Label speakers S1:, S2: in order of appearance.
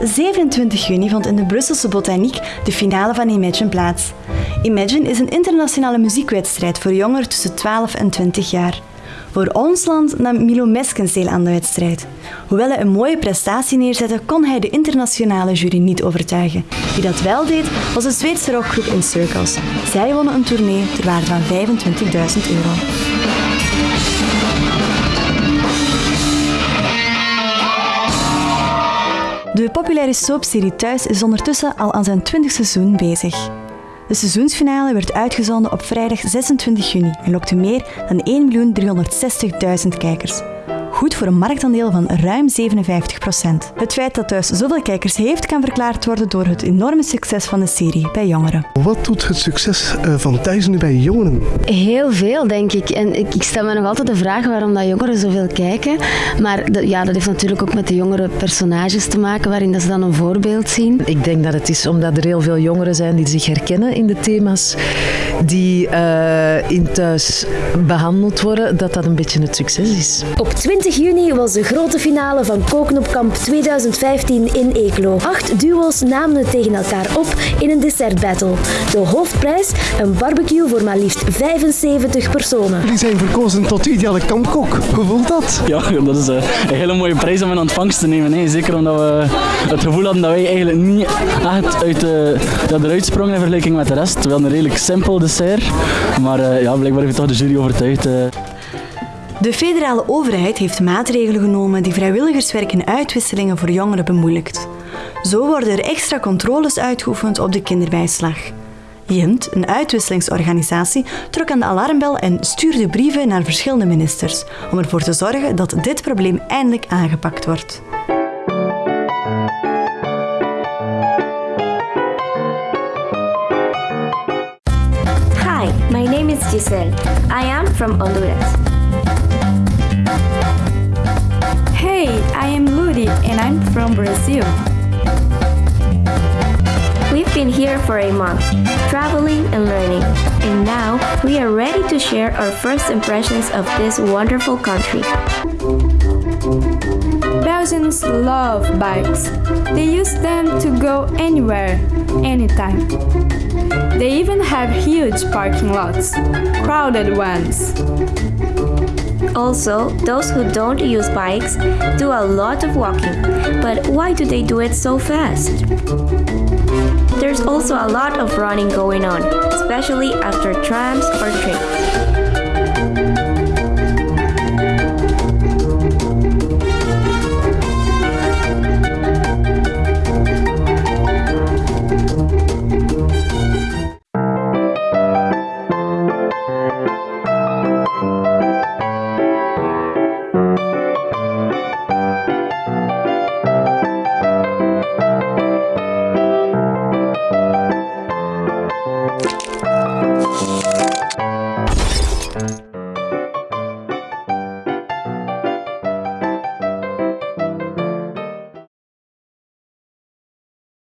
S1: 27 juni vond in de Brusselse Botaniek de finale van Imagine plaats. Imagine is een internationale muziekwedstrijd voor jongeren tussen 12 en 20 jaar. Voor ons land nam Milo Meskens deel aan de wedstrijd. Hoewel hij een mooie prestatie neerzette, kon hij de internationale jury niet overtuigen. Wie dat wel deed, was de Zweedse rockgroep In Circles. Zij wonnen een tournee ter waarde van 25.000 euro. Populaire soapserie Thuis is ondertussen al aan zijn 20 seizoen bezig. De seizoensfinale werd uitgezonden op vrijdag 26 juni en lokte meer dan 1.360.000 kijkers goed voor een marktaandeel van ruim 57% Het feit dat Thuis zoveel kijkers heeft, kan verklaard worden door het enorme succes van de serie bij jongeren.
S2: Wat doet het succes eh, van Thuis nu bij jongeren?
S3: Heel veel, denk ik. En ik, stel me nog altijd de vraag waarom dat jongeren zoveel kijken. Maar ja, dat heeft natuurlijk ook met de jongere personages te maken, waarin dat ze dan een voorbeeld zien.
S4: Ik denk dat het is omdat er heel veel jongeren zijn die zich herkennen in de thema's die uh, in thuis behandeld worden, dat dat een beetje het succes is.
S5: Op 20 juni was de grote finale van Koken op Kamp 2015 in Eeklo. Acht duo's namen het tegen elkaar op in een dessertbattle. De hoofdprijs, een barbecue voor maar liefst 75 personen.
S2: Jullie zijn verkozen tot ideale kampkok. Hoe voelt dat?
S6: Ja, dat is eh, een hele mooie prijs om in ontvangst te nemen. Hè. Zeker omdat we het gevoel hadden dat wij eigenlijk niet echt uit de, dat eruit sprongen in vergelijking met de rest. Wel een redelijk simpel dessert, maar uh, ja, blijkbaar heeft toch de jury overtuigd.
S1: De federale overheid heeft maatregelen genomen die vrijwilligerswerk en uitwisselingen voor jongeren bemoeilijkt. Zo worden er extra controles uitgeoefend op de kinderbijslag. Jint, een uitwisselingsorganisatie, trok aan de alarmbel en stuurde brieven naar verschillende ministers om ervoor te zorgen dat dit probleem eindelijk aangepakt wordt.
S7: Hi, my name is Giselle. I am from Honduras.
S8: Ludi from Brazil.
S7: We've been here for a month, traveling and learning, and now we are ready to share our first impressions of this wonderful country.
S8: Belgians love bikes. They use them to go anywhere, anytime. They even have huge parking lots, crowded ones.
S7: Also, those who don't use bikes do a lot of walking, but why do they do it so fast? There's also a lot of running going on, especially after trams or trains.